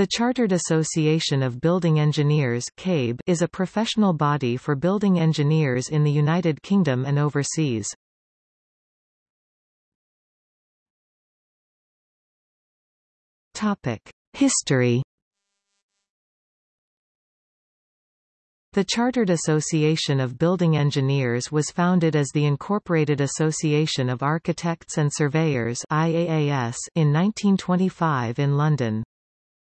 The Chartered Association of Building Engineers CABE is a professional body for building engineers in the United Kingdom and overseas. History The Chartered Association of Building Engineers was founded as the Incorporated Association of Architects and Surveyors IAAS in 1925 in London.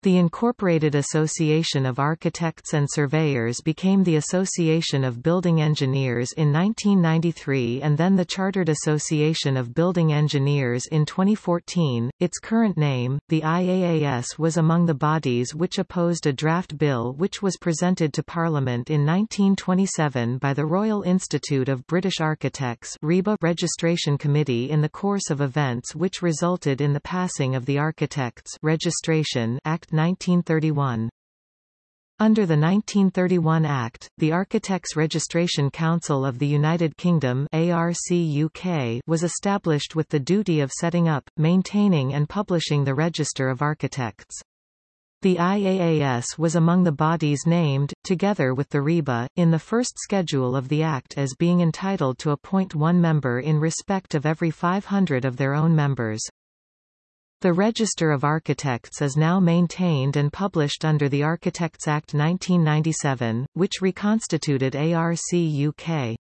The Incorporated Association of Architects and Surveyors became the Association of Building Engineers in 1993 and then the Chartered Association of Building Engineers in 2014. Its current name, the IAAS was among the bodies which opposed a draft bill which was presented to Parliament in 1927 by the Royal Institute of British Architects RIBA Registration Committee in the course of events which resulted in the passing of the Architects Registration Act 1931. Under the 1931 Act, the Architects Registration Council of the United Kingdom was established with the duty of setting up, maintaining and publishing the Register of Architects. The IAAS was among the bodies named, together with the RIBA, in the first schedule of the Act as being entitled to appoint one member in respect of every 500 of their own members. The Register of Architects is now maintained and published under the Architects Act 1997, which reconstituted ARC UK.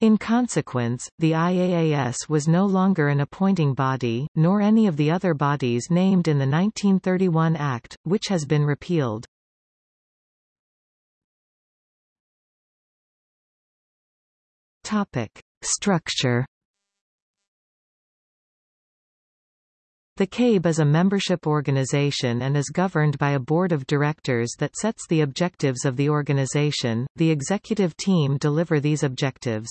In consequence, the IAAS was no longer an appointing body, nor any of the other bodies named in the 1931 Act, which has been repealed. Topic. Structure The CABE is a membership organization and is governed by a board of directors that sets the objectives of the organization. The executive team deliver these objectives.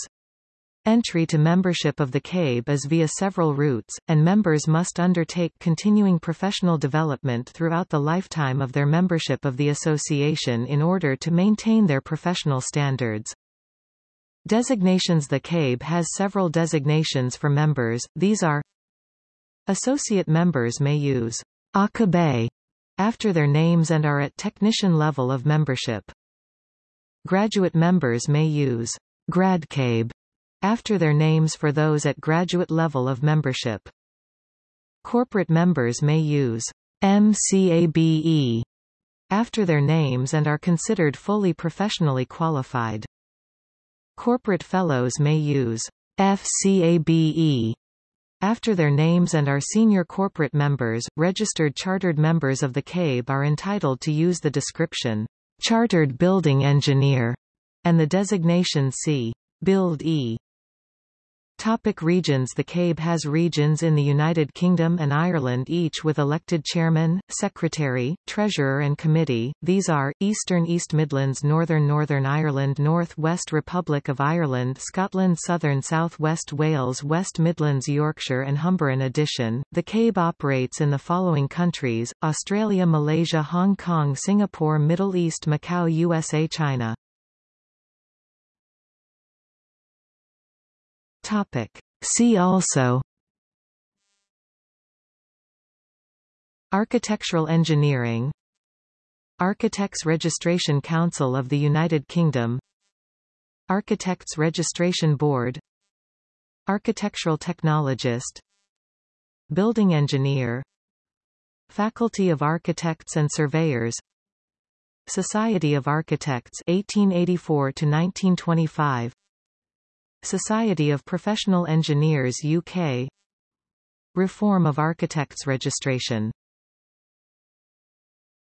Entry to membership of the CABE is via several routes, and members must undertake continuing professional development throughout the lifetime of their membership of the association in order to maintain their professional standards. Designations The CABE has several designations for members, these are Associate members may use ACABE after their names and are at technician level of membership. Graduate members may use GradCABE after their names for those at graduate level of membership. Corporate members may use MCABE after their names and are considered fully professionally qualified. Corporate fellows may use FCABE after their names and are senior corporate members, registered chartered members of the CABE are entitled to use the description, Chartered Building Engineer, and the designation C. Build E. Topic regions. The CABE has regions in the United Kingdom and Ireland each with elected chairman, secretary, treasurer and committee. These are, Eastern East Midlands Northern Northern Ireland North West Republic of Ireland Scotland Southern South West Wales West Midlands Yorkshire and Humber In addition, the CABE operates in the following countries, Australia Malaysia Hong Kong Singapore Middle East Macau USA China Topic. See also. Architectural engineering. Architects Registration Council of the United Kingdom. Architects Registration Board. Architectural Technologist. Building Engineer. Faculty of Architects and Surveyors. Society of Architects 1884 to 1925 Society of Professional Engineers UK Reform of Architects Registration